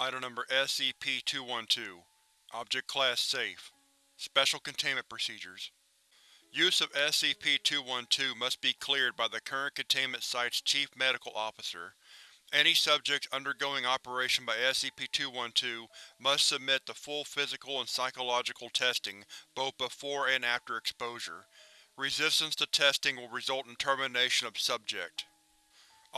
Item Number SCP-212 Object Class Safe Special Containment Procedures Use of SCP-212 must be cleared by the current containment site's Chief Medical Officer. Any subjects undergoing operation by SCP-212 must submit to full physical and psychological testing both before and after exposure. Resistance to testing will result in termination of subject.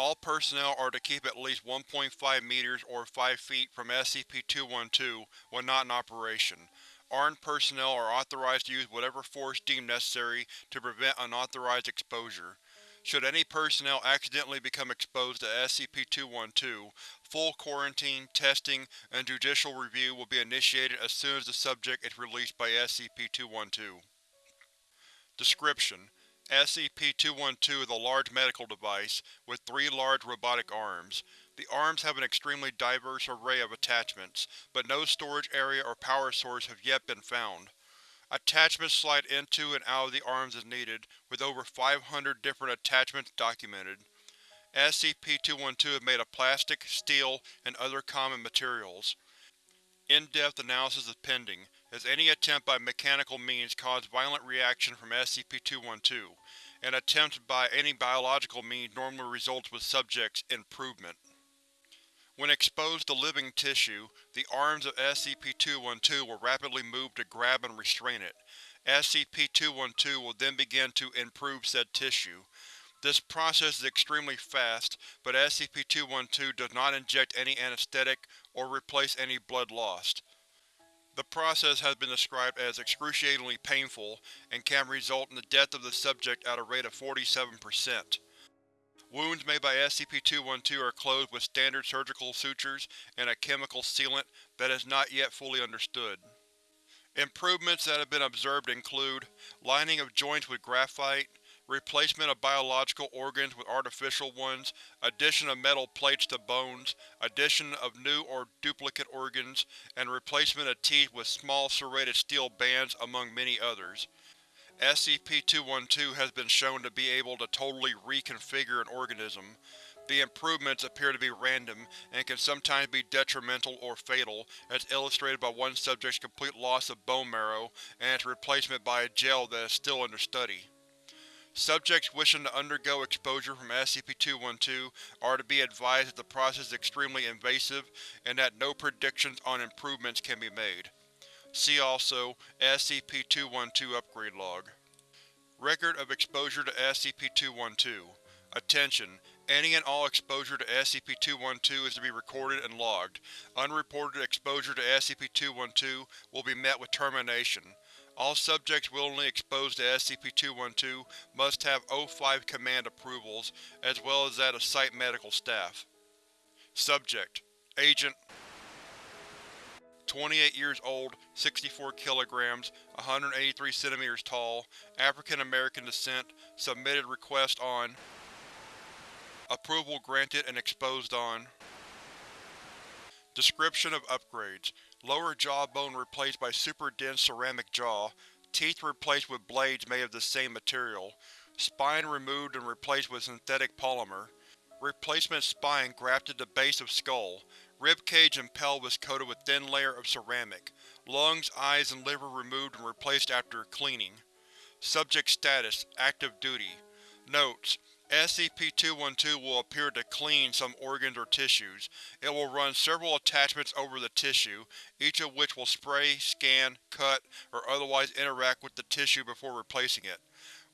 All personnel are to keep at least 1.5 meters or 5 feet from SCP-212 when not in operation. Armed personnel are authorized to use whatever force deemed necessary to prevent unauthorized exposure. Should any personnel accidentally become exposed to SCP-212, full quarantine, testing, and judicial review will be initiated as soon as the subject is released by SCP-212. Description: SCP-212 is a large medical device, with three large robotic arms. The arms have an extremely diverse array of attachments, but no storage area or power source have yet been found. Attachments slide into and out of the arms as needed, with over 500 different attachments documented. SCP-212 is made of plastic, steel, and other common materials. In-depth analysis is pending, as any attempt by mechanical means cause violent reaction from SCP-212, and attempt by any biological means normally results with subject's improvement. When exposed to living tissue, the arms of SCP-212 will rapidly move to grab and restrain it. SCP-212 will then begin to improve said tissue. This process is extremely fast, but SCP-212 does not inject any anesthetic or replace any blood lost. The process has been described as excruciatingly painful and can result in the death of the subject at a rate of 47%. Wounds made by SCP-212 are closed with standard surgical sutures and a chemical sealant that is not yet fully understood. Improvements that have been observed include lining of joints with graphite, replacement of biological organs with artificial ones, addition of metal plates to bones, addition of new or duplicate organs, and replacement of teeth with small serrated steel bands among many others. SCP-212 has been shown to be able to totally reconfigure an organism. The improvements appear to be random, and can sometimes be detrimental or fatal, as illustrated by one subject's complete loss of bone marrow and its replacement by a gel that is still under study. Subjects wishing to undergo exposure from SCP-212 are to be advised that the process is extremely invasive and that no predictions on improvements can be made. See also SCP-212 Upgrade Log. Record of exposure to SCP-212 Attention! Any and all exposure to SCP-212 is to be recorded and logged. Unreported exposure to SCP-212 will be met with termination. All subjects willingly exposed to SCP-212 must have O5 Command approvals, as well as that of Site medical staff. Subject: Agent 28 years old, 64 kilograms, 183 centimeters tall, African American descent, submitted request on Approval granted and exposed on Description of upgrades Lower jawbone replaced by super dense ceramic jaw, teeth replaced with blades made of the same material, spine removed and replaced with synthetic polymer, replacement spine grafted to base of skull, rib cage and pelvis coated with thin layer of ceramic, lungs, eyes, and liver removed and replaced after cleaning. Subject status: active duty. Notes: SCP-212 will appear to clean some organs or tissues. It will run several attachments over the tissue, each of which will spray, scan, cut, or otherwise interact with the tissue before replacing it.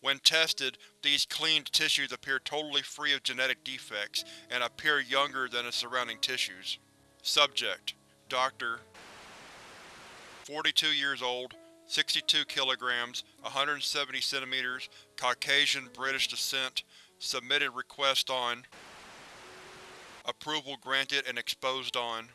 When tested, these cleaned tissues appear totally free of genetic defects, and appear younger than the surrounding tissues. Subject: Dr. 42 years old, 62 kilograms, 170 centimeters, Caucasian British descent, Submitted request on Approval granted and exposed on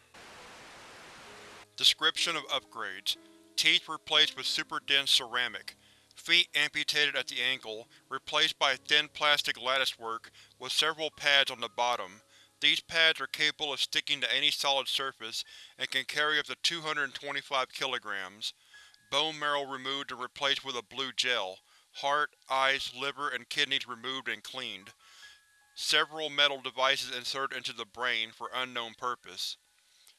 Description of upgrades Teeth replaced with super dense ceramic. Feet amputated at the ankle, replaced by thin plastic latticework with several pads on the bottom. These pads are capable of sticking to any solid surface and can carry up to 225 kilograms. Bone marrow removed and replaced with a blue gel heart, eyes, liver, and kidneys removed and cleaned. Several metal devices inserted into the brain for unknown purpose.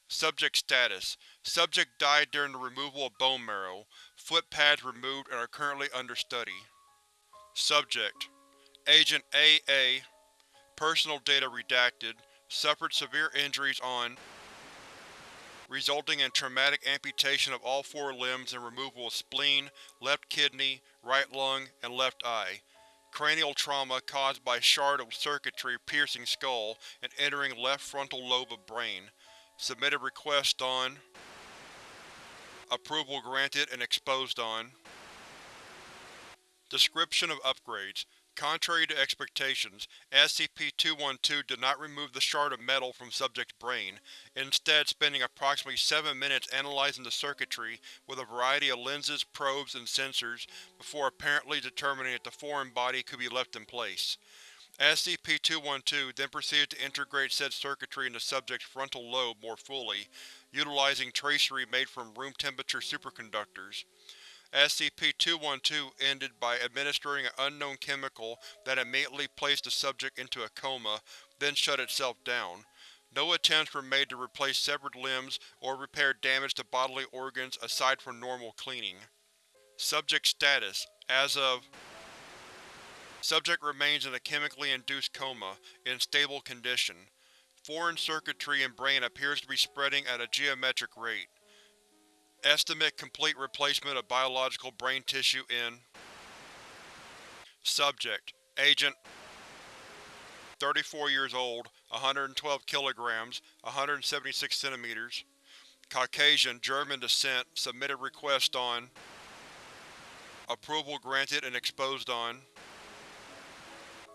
Subject status: Subject died during the removal of bone marrow. Foot pads removed and are currently under study. Subject: Agent A.A. Personal data redacted. Suffered severe injuries on resulting in traumatic amputation of all four limbs and removal of spleen, left kidney, right lung, and left eye. Cranial trauma caused by shard of circuitry piercing skull and entering left frontal lobe of brain. Submitted request on Approval granted and exposed on Description of upgrades Contrary to expectations, SCP-212 did not remove the shard of metal from subject's brain, instead spending approximately 7 minutes analyzing the circuitry with a variety of lenses, probes, and sensors before apparently determining that the foreign body could be left in place. SCP-212 then proceeded to integrate said circuitry into subject's frontal lobe more fully, utilizing tracery made from room-temperature superconductors. SCP-212 ended by administering an unknown chemical that immediately placed the subject into a coma, then shut itself down. No attempts were made to replace severed limbs or repair damage to bodily organs aside from normal cleaning. Subject status: As of Subject remains in a chemically induced coma, in stable condition. Foreign circuitry in brain appears to be spreading at a geometric rate. Estimate complete replacement of biological brain tissue in Subject: Agent 34 years old, 112 kilograms, 176 centimeters. Caucasian, German descent, submitted request on Approval granted and exposed on.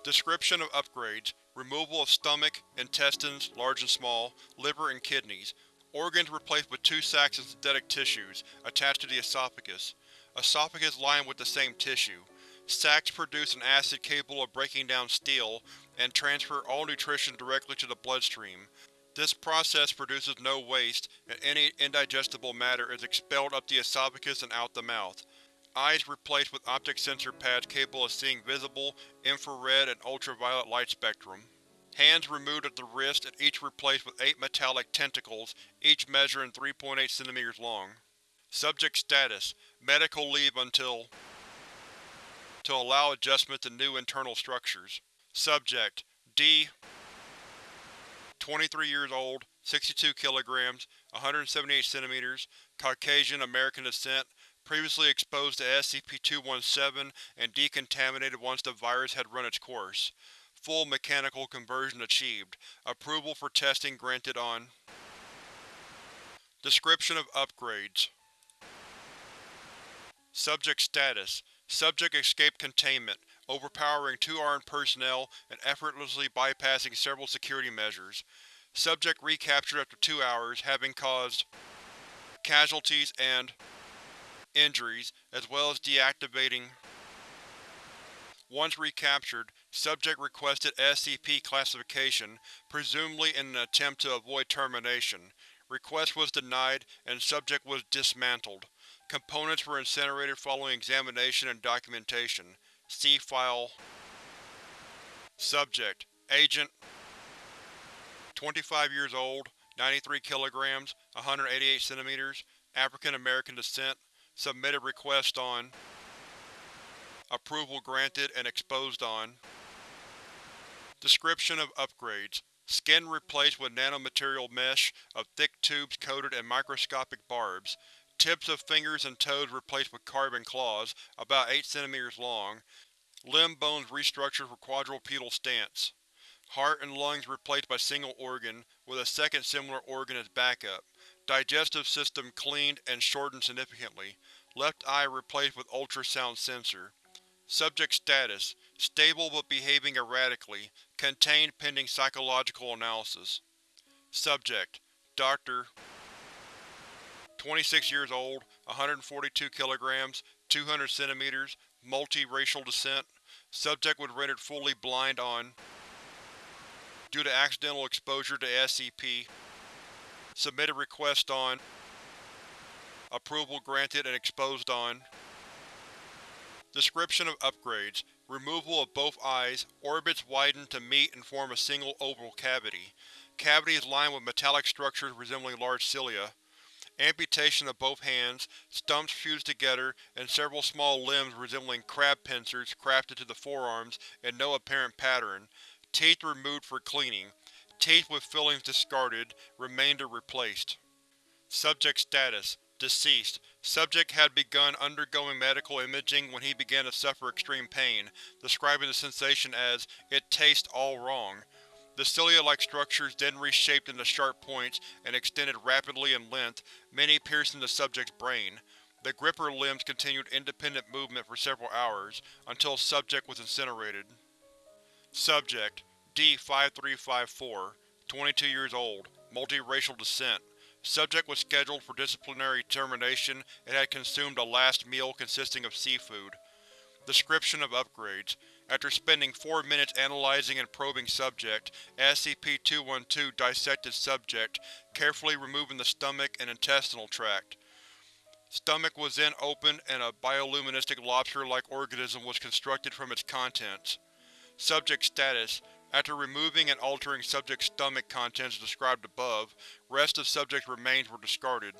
Description of upgrades: Removal of stomach, intestines large and small, liver and kidneys, Organs replaced with two sacs of synthetic tissues, attached to the esophagus. Esophagus lined with the same tissue. Sacs produce an acid capable of breaking down steel, and transfer all nutrition directly to the bloodstream. This process produces no waste, and any indigestible matter is expelled up the esophagus and out the mouth. Eyes replaced with optic sensor pads capable of seeing visible, infrared, and ultraviolet light spectrum. Hands removed at the wrist and each replaced with eight metallic tentacles, each measuring 3.8 cm long. Subject status: Medical leave until to allow adjustment to new internal structures. Subject: D 23 years old, 62 kilograms, 178 cm, Caucasian American descent, previously exposed to SCP-217 and decontaminated once the virus had run its course. Full mechanical conversion achieved. Approval for testing granted on Description of upgrades Subject status: Subject escaped containment, overpowering two armed personnel and effortlessly bypassing several security measures. Subject recaptured after two hours, having caused casualties and injuries, as well as deactivating once recaptured, subject requested SCP classification, presumably in an attempt to avoid termination. Request was denied, and subject was dismantled. Components were incinerated following examination and documentation. See File Subject: Agent 25 years old, 93 kilograms, 188 centimeters, African American descent, submitted request on Approval granted and exposed on Description of upgrades Skin replaced with nanomaterial mesh of thick tubes coated in microscopic barbs. Tips of fingers and toes replaced with carbon claws, about 8 cm long. Limb bones restructured for quadrupedal stance. Heart and lungs replaced by single organ, with a second similar organ as backup. Digestive system cleaned and shortened significantly. Left eye replaced with ultrasound sensor. Subject status: Stable but behaving erratically. Contained pending psychological analysis. Subject: Dr. 26 years old, 142 kilograms, 200 centimeters, multi-racial descent. Subject was rendered fully blind on due to accidental exposure to SCP. Submitted request on Approval granted and exposed on Description of upgrades: Removal of both eyes, orbits widened to meet and form a single oval cavity. Cavities lined with metallic structures resembling large cilia. Amputation of both hands, stumps fused together, and several small limbs resembling crab pincers crafted to the forearms in no apparent pattern. Teeth removed for cleaning. Teeth with fillings discarded, remainder replaced. Subject status: Deceased. Subject had begun undergoing medical imaging when he began to suffer extreme pain, describing the sensation as, it tastes all wrong. The cilia-like structures then reshaped into sharp points and extended rapidly in length, many piercing the subject's brain. The gripper limbs continued independent movement for several hours, until subject was incinerated. Subject: D-5354 22 years old, multiracial descent. Subject was scheduled for disciplinary termination and had consumed a last meal consisting of seafood. Description of upgrades: After spending four minutes analyzing and probing Subject, SCP-212 dissected Subject, carefully removing the stomach and intestinal tract. Stomach was then opened and a bioluminescent lobster-like organism was constructed from its contents. Subject status: After removing and altering Subject's stomach contents described above, rest of Subject's remains were discarded.